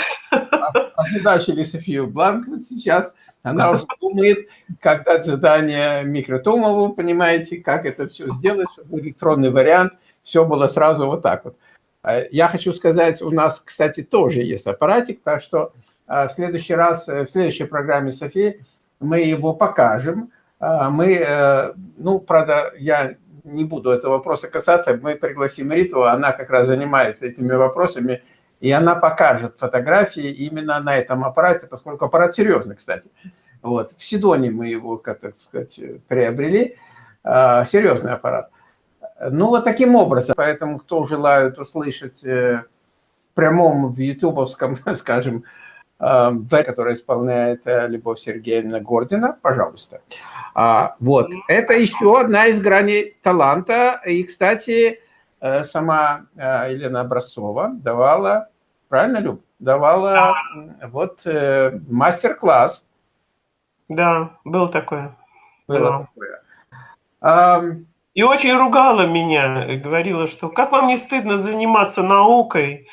Speaker 1: Озадачили а Софию Бланк сейчас. Она уже думает, как дать задание Микротумову, понимаете, как это все сделать, чтобы электронный вариант, все было сразу вот так вот. А я хочу сказать, у нас, кстати, тоже есть аппаратик, так что а, в следующий раз, э, в следующей программе Софии мы его покажем. Мы, э, ну, правда, я не буду этого вопроса касаться, мы пригласим Риту, она как раз занимается этими вопросами, и она покажет фотографии именно на этом аппарате, поскольку аппарат серьезный, кстати. Вот. В Сидоне мы его, как так сказать, приобрели. А, серьезный аппарат. Ну, вот таким образом. Поэтому, кто желает услышать э, в прямом, в ютубовском, скажем, э, в который исполняет э, Любовь Сергеевна Гордина, пожалуйста. А, вот, это еще одна из граней таланта. И, кстати, сама Елена Образцова давала, правильно, Люб? Давала да. вот мастер-класс.
Speaker 2: Да, был такое. Было да. такое. А, и очень ругала меня, говорила, что как вам не стыдно заниматься наукой,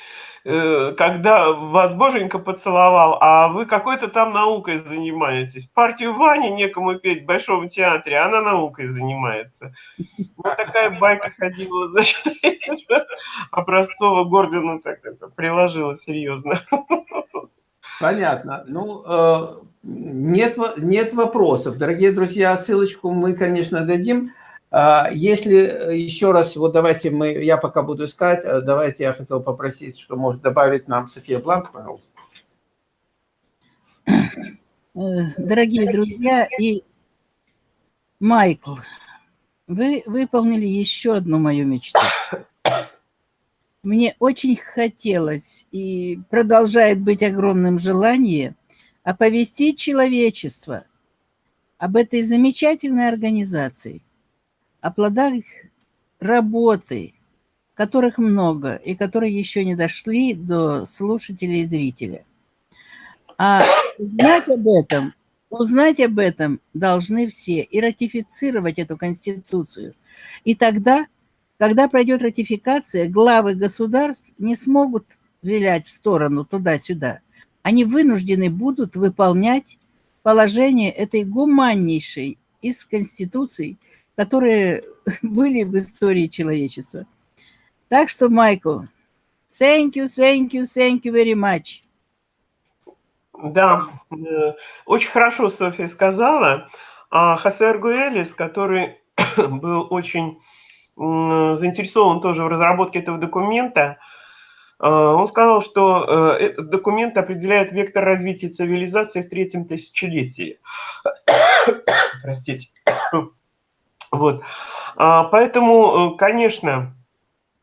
Speaker 2: Э, когда вас боженька поцеловал, а вы какой-то там наукой занимаетесь. Партию Вани некому петь в Большом театре, она наукой занимается. Вот такая байка ходила, значит, Образцова Гордину так это приложила серьезно.
Speaker 1: Понятно. Ну, э, нет, нет вопросов. Дорогие друзья, ссылочку мы, конечно, дадим. А, если э, еще раз, вот давайте мы, я пока буду искать, а давайте я хотел попросить, что может добавить нам София Бланк, пожалуйста.
Speaker 3: Э, дорогие друзья и Майкл, вы выполнили еще одну мою мечту. Мне очень хотелось и продолжает быть огромным желание оповестить человечество об этой замечательной организации – о плодах работы, которых много и которые еще не дошли до слушателя и зрителя. А узнать об этом, узнать об этом должны все и ратифицировать эту Конституцию. И тогда, когда пройдет ратификация, главы государств не смогут вилять в сторону туда-сюда. Они вынуждены будут выполнять положение этой гуманнейшей из Конституций – которые были в истории человечества. Так что, Майкл, thank you, thank you, thank you very much.
Speaker 2: Да, э, очень хорошо София сказала. А Хосе Аргуэлис, который был очень заинтересован тоже в разработке этого документа, э, он сказал, что э, этот документ определяет вектор развития цивилизации в третьем тысячелетии. Простите. Вот. А, поэтому, э, конечно,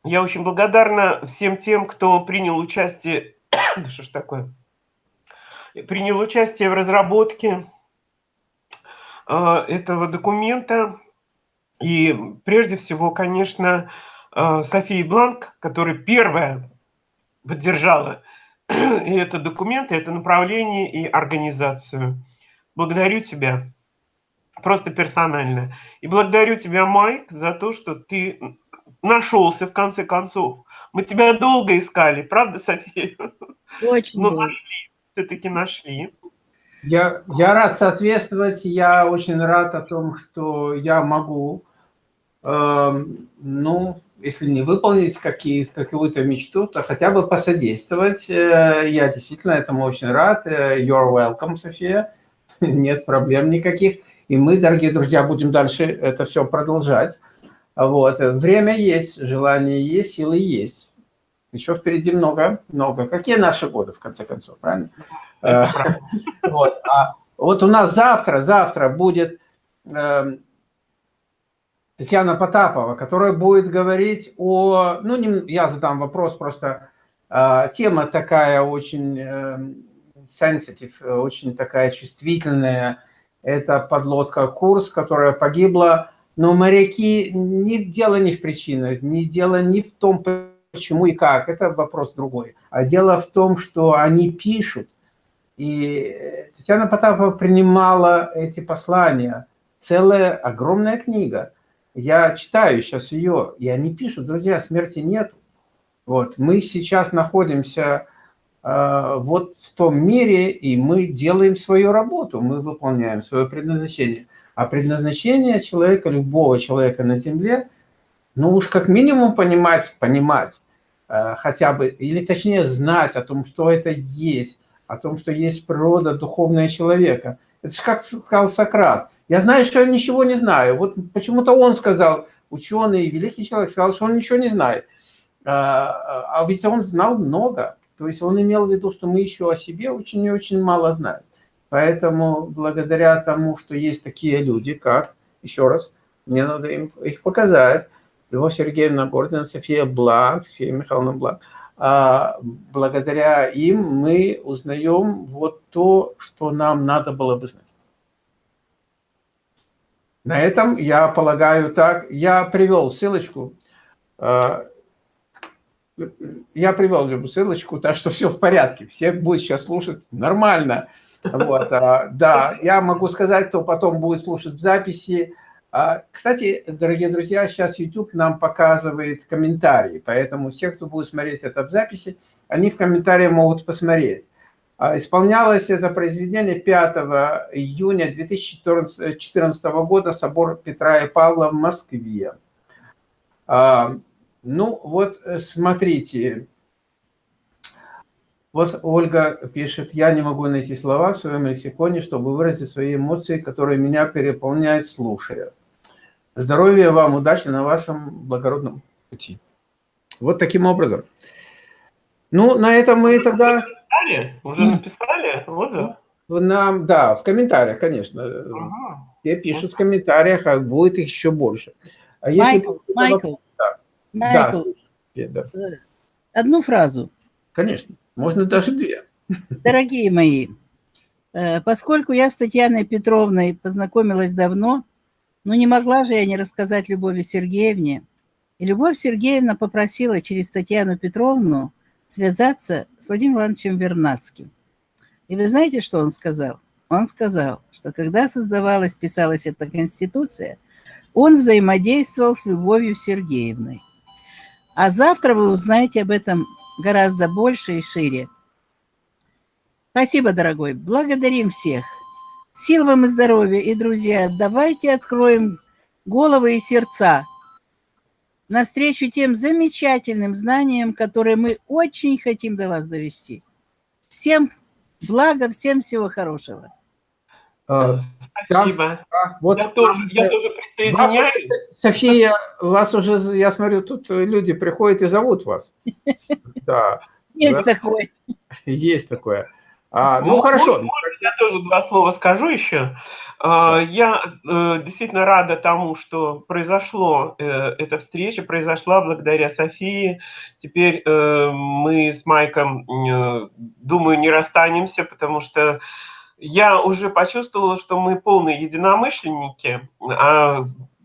Speaker 2: я очень благодарна всем тем, кто принял участие, да что ж такое, принял участие в разработке а, этого документа. И прежде всего, конечно, э, София Бланк, которая первая поддержала и это документ, и это направление, и организацию. Благодарю тебя просто персонально. И благодарю тебя, Майк, за то, что ты нашелся в конце концов. Мы тебя долго искали, правда, София?
Speaker 3: Очень Но
Speaker 2: нашли, все-таки нашли.
Speaker 1: Я, я рад соответствовать, я очень рад о том, что я могу, э, ну, если не выполнить какую-то мечту, то хотя бы посодействовать. Э, я действительно этому очень рад. Э, you're welcome, София. Нет проблем никаких. И мы, дорогие друзья, будем дальше это все продолжать. Вот. Время есть, желание есть, силы есть. Еще впереди много, много. Какие наши годы, в конце концов, правильно? Э, вот. А вот у нас завтра, завтра будет эм, Татьяна Потапова, которая будет говорить о... Ну, не, я задам вопрос, просто э, тема такая очень э, sensitive, очень такая чувствительная. Это подлодка «Курс», которая погибла. Но моряки, не, дело не в причинах, не дело не в том, почему и как, это вопрос другой. А дело в том, что они пишут. И Татьяна Потапова принимала эти послания. Целая огромная книга – я читаю сейчас ее, и они пишут, друзья, смерти нет. Вот, мы сейчас находимся э, вот в том мире, и мы делаем свою работу, мы выполняем свое предназначение. А предназначение человека, любого человека на Земле, ну уж как минимум понимать, понимать, э, хотя бы, или точнее знать о том, что это есть, о том, что есть природа духовная человека. Это же как сказал Сократ – я знаю, что я ничего не знаю. Вот почему-то он сказал, ученый, великий человек, сказал, что он ничего не знает. А, а ведь он знал много. То есть он имел в виду, что мы еще о себе очень и очень мало знаем. Поэтому благодаря тому, что есть такие люди, как, еще раз, мне надо им их показать, Любовь Сергеевна Гордина, София Бланк, София Михайловна Бланк, а, благодаря им мы узнаем вот то, что нам надо было бы знать. На этом, я полагаю, так. Я привел ссылочку. Э, я привел ссылочку, так что все в порядке. Все будут сейчас слушать нормально. Вот, а, да, я могу сказать, кто потом будет слушать в записи. А, кстати, дорогие друзья, сейчас YouTube нам показывает комментарии, поэтому все, кто будет смотреть это в записи, они в комментариях могут посмотреть. А, исполнялось это произведение 5 июня 2014 года, собор Петра и Павла в Москве. Ну, вот э, смотрите. Вот Ольга пишет, я не могу найти слова в своем лексиконе, чтобы выразить свои эмоции, которые меня переполняют, слушая. Здоровья вам, удачи на вашем благородном пути. Вот таким образом. Ну, на этом мы тогда
Speaker 2: написали? Уже написали отзыв?
Speaker 1: Нам, да, в комментариях, конечно. Ага. Все пишут в комментариях, а будет еще больше.
Speaker 3: А Майкл, если... Майкл. Майкл, да, одну фразу.
Speaker 1: Конечно, можно даже две.
Speaker 3: Дорогие мои, э, поскольку я с Татьяной Петровной познакомилась давно, но не могла же я не рассказать Любови Сергеевне, и Любовь Сергеевна попросила через Татьяну Петровну связаться с Владимиром Ивановичем Вернадским. И вы знаете, что он сказал? Он сказал, что когда создавалась, писалась эта Конституция, он взаимодействовал с Любовью Сергеевной. А завтра вы узнаете об этом гораздо больше и шире. Спасибо, дорогой. Благодарим всех. Сил вам и здоровья. И, друзья, давайте откроем головы и сердца навстречу тем замечательным знаниям, которые мы очень хотим до вас довести. Всем блага, всем всего хорошего.
Speaker 2: А, Спасибо. Да, вот я, тоже, я тоже присоединяюсь.
Speaker 1: Вас, София, вас уже, я смотрю, тут люди приходят и зовут вас.
Speaker 3: Да. Есть такое.
Speaker 1: Есть такое. А, ну, хорошо.
Speaker 2: я тоже два слова скажу еще. А, я э, действительно рада тому, что произошло э, эта встреча, произошла благодаря Софии. Теперь э, мы с Майком, думаю, не расстанемся, потому что я уже почувствовала, что мы полные единомышленники, а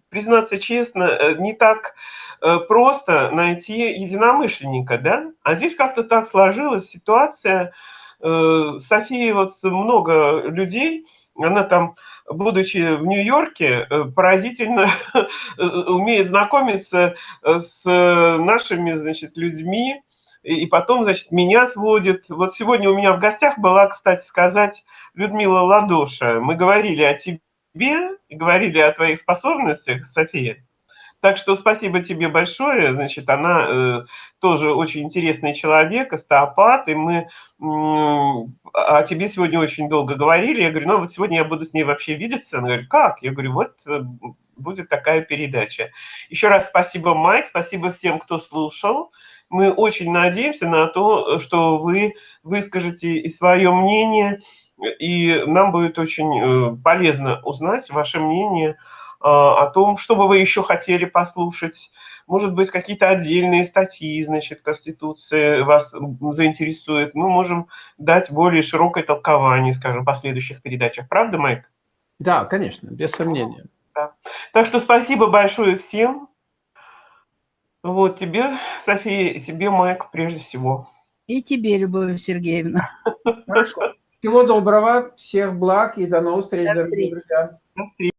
Speaker 2: признаться честно, э, не так э, просто найти единомышленника, да? А здесь как-то так сложилась ситуация. Э, София, вот много людей, она там, будучи в Нью-Йорке, поразительно умеет знакомиться с нашими, значит, людьми, и потом, значит, меня сводит. Вот сегодня у меня в гостях была, кстати сказать, Людмила Ладоша. Мы говорили о тебе, говорили о твоих способностях, София. Так что спасибо тебе большое. Значит, она э, тоже очень интересный человек, остеопат, и мы э, о тебе сегодня очень долго говорили. Я говорю, ну вот сегодня я буду с ней вообще видеться. Она говорит, как? Я говорю, вот э, будет такая передача. Еще раз спасибо, Майк, спасибо всем, кто слушал мы очень надеемся на то, что вы выскажете и свое мнение, и нам будет очень э, полезно узнать ваше мнение а, о том, что бы вы еще хотели послушать. Может быть, какие-то отдельные статьи, значит, Конституции вас заинтересуют. Мы можем дать более широкое толкование, скажем, в последующих передачах. Правда, Майк?
Speaker 1: Да, конечно, без сомнения.
Speaker 2: Да. Так что спасибо большое всем. Вот тебе, София, и тебе, Майк, прежде всего.
Speaker 3: И тебе, Любовь Сергеевна.
Speaker 1: Хорошо. Всего доброго, всех благ и до новых встреч,
Speaker 3: До
Speaker 1: дорогие
Speaker 3: встречи.
Speaker 1: друзья.
Speaker 2: До встречи.